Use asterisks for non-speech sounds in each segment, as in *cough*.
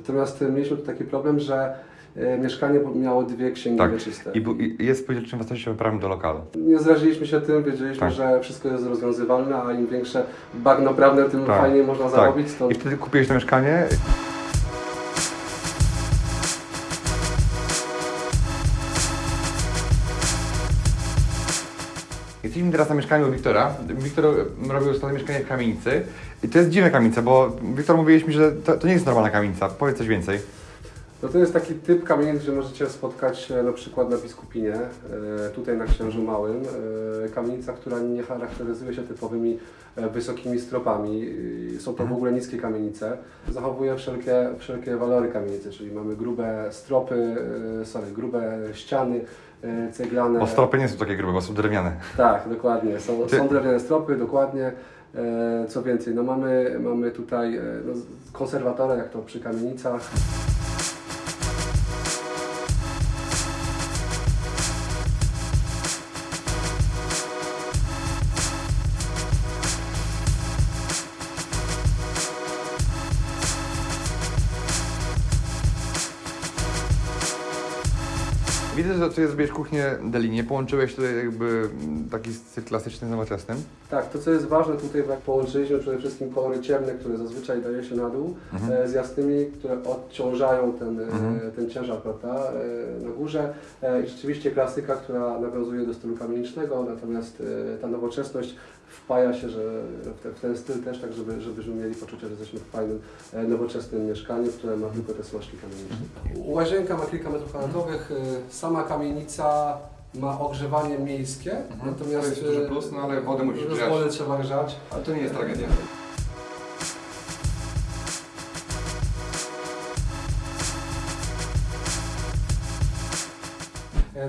Natomiast e, mieliśmy tu taki problem, że e, mieszkanie miało dwie księgi Tak. wieczyste. I, i jest spółdzielczym własnościowym prawem do lokalu. Nie zraziliśmy się tym, wiedzieliśmy, Tak. że wszystko jest rozwiązywalne, a im większe bagno prawne, tym Tak. fajniej można Tak. zarobić. Stąd I wtedy kupiłeś to mieszkanie. Jesteśmy teraz na mieszkaniu Wiktora. Wiktor robił ostatnio mieszkanie w kamienicy. I to jest dziwna kamienica, bo Wiktor mówiłeś mi, że to, to nie jest normalna kamienica. Powiedz coś więcej. No to jest taki typ kamienic, gdzie możecie spotkać na przykład na Biskupinie, e, tutaj na Księżu Małym. E, Kamienica, która nie charakteryzuje się typowymi e, wysokimi stropami. Są to w ogóle niskie kamienice. Zachowuje wszelkie, wszelkie walory kamienicy, czyli mamy grube stropy, sorry, grube ściany ceglane. Bo stropy nie są takie grube, bo są drewniane. Tak, dokładnie. Są, Ty- są drewniane stropy, dokładnie. Co więcej, no mamy, mamy tutaj no, konserwatora, jak to przy kamienicach. Widzę, że tutaj zrobiłeś kuchnię Delinie. Połączyłeś tutaj jakby mm, taki styl klasyczny z nowoczesnym. Tak, to co jest ważne tutaj, jak połączyliśmy przede wszystkim kolory ciemne, które zazwyczaj daje się na dół, Mhm. e, z jasnymi, które odciążają ten, e, Mhm. ten ciężar prawda, e, na górze. E, I rzeczywiście klasyka, która nawiązuje do stylu kamienicznego, natomiast e, ta nowoczesność wpaja się że w, te, w ten styl też, tak żeby, żebyśmy mieli poczucie, że jesteśmy w fajnym, e, nowoczesnym mieszkaniu, które ma tylko te smaczki kamieniczne. Łazienka ma kilka metrów kwadratowych, sama kamienica ma ogrzewanie miejskie, natomiast To jest duży plus, no ale wodę musisz grzać. Wodę trzeba grzać. Ale to nie jest tragedia.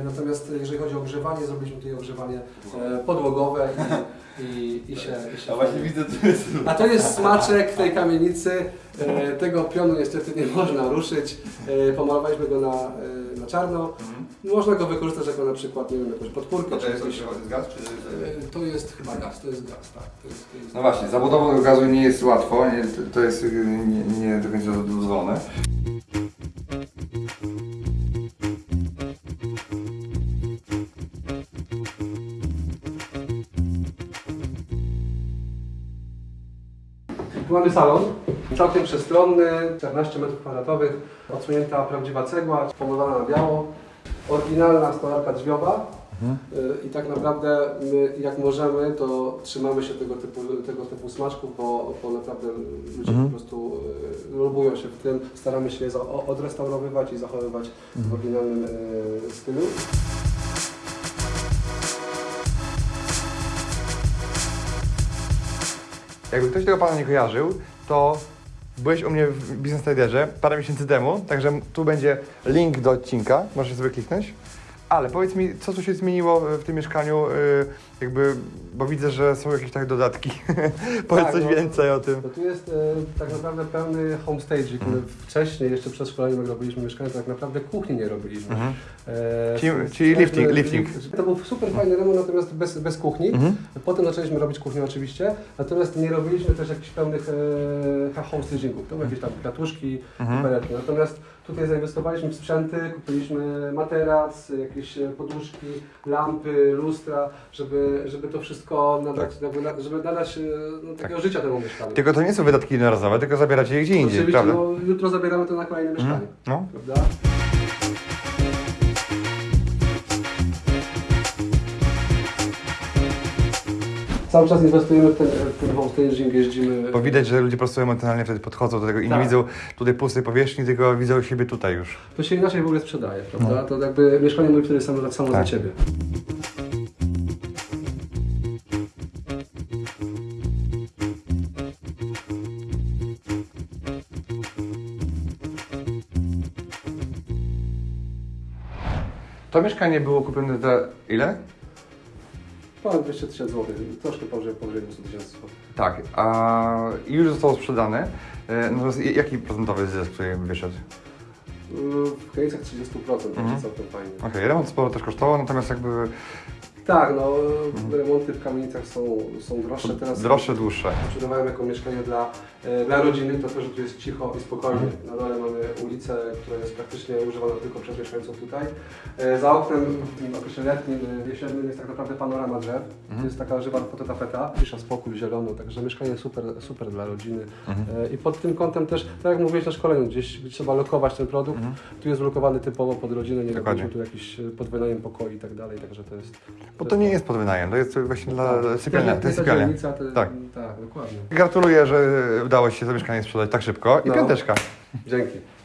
Natomiast jeżeli chodzi o ogrzewanie, zrobiliśmy tutaj ogrzewanie e, podłogowe i, i, i się... I się widzę, to jest... A to jest smaczek tej kamienicy. E, Tego pionu niestety nie można ruszyć. E, Pomalowaliśmy go na, e, na czarno. Można go wykorzystać jako na przykład, nie wiem, jakąś podpórkę. To czy jest jakieś- gaz, czy... E, To jest chyba gaz, to jest gaz, tak. To jest, to jest No właśnie, zabudowa do gazu nie jest łatwo, nie, to- jest nie, nie do końca dozwolone. Tu mamy salon, całkiem przestronny, 14 m2, odsunięta prawdziwa cegła, pomalowana na biało, oryginalna stolarka drzwiowa. Y, I tak naprawdę my jak możemy, to trzymamy się tego typu, tego typu smaczków, bo, bo naprawdę ludzie Mhm. po prostu y, lubują się w tym. Staramy się je odrestaurowywać i zachowywać w oryginalnym y, stylu. Jakby ktoś tego pana nie kojarzył, to byłeś u mnie w Business Traderze parę miesięcy temu, także tu będzie link do odcinka, możesz sobie kliknąć. Ale powiedz mi, co tu się zmieniło w tym mieszkaniu, y, jakby, bo widzę, że są jakieś tak dodatki. *laughs* powiedz Tak, coś no. więcej o tym. To tu jest e, tak naprawdę pełny homestage, Mhm. wcześniej, jeszcze przed szkoleniem jak robiliśmy mieszkanie, to tak naprawdę kuchni nie robiliśmy. Mhm. E, Czyli- czyli lifting- lifting. To był super fajny remont, natomiast bez, bez kuchni. Mhm. Potem zaczęliśmy robić kuchnię oczywiście, natomiast nie robiliśmy też jakichś pełnych e, homestagingów. To były jakieś tam kwiatuszki, Mhm. peretki. Natomiast tutaj zainwestowaliśmy w sprzęty, kupiliśmy materac, jakieś e, poduszki, lampy, lustra, żeby, żeby to wszystko nadać, Tak. jakby na- żeby nadać e, no, takiego życia temu mieszkaniu. Tylko to nie są wydatki jednorazowe, tylko zabieracie je gdzie indziej, Oczywiście, prawda? no, jutro zabieramy to na kolejne mieszkanie, Mhm. No. prawda? Cały czas inwestujemy w ten, w ten homestaging, jeździmy. Bo widać, że ludzie po prostu emocjonalnie wtedy podchodzą do tego i nie Tak. widzą tutaj pustej powierzchni, tylko widzą siebie tutaj już. To się inaczej w ogóle sprzedaje, prawda? To jakby mieszkanie mówi wtedy samo, samo za Tak. ciebie. To mieszkanie było kupione za ile? Ponad 200 tysięcy złotych, troszkę powyżej, powyżej 200 tysięcy złotych. Tak, a i już zostało sprzedane. E, Natomiast i- jaki procentowy zysk tutaj wyszedł? Yy, W granicach 30%, Mhm. całkiem fajnie. Okej, remont sporo też kosztował, natomiast jakby Tak, no remonty w kamienicach są, są droższe teraz. droższe, dłuższe. Sprzedawałem jako mieszkanie dla, e, dla rodziny, to też, że tu jest cicho i spokojnie. Na dole ulicę, która jest praktycznie używana tylko przez mieszkańców tutaj. E, Za oknem w tym okresie letnim, jesiennym jest tak naprawdę panorama drzew. Mhm. Jest taka żywa fototapeta, cisza, spokój, zielono, także mieszkanie super, super dla rodziny. Mhm. E, I pod tym kątem też, tak jak mówiłeś na szkoleniu, gdzieś trzeba lokować ten produkt. Mhm. Tu jest lokowany typowo pod rodzinę, nie robimy tu jakiś e, podwynajem pokoi i tak dalej, także to jest... Bo to nie jest pod wynajem, to jest właśnie dla Tak. sypialnia. To jest sypialnia. dzielnica, to, Tak. tak, dokładnie. Gratuluję, że udało się to mieszkanie sprzedać tak szybko i No. piąteczka. Dzięki.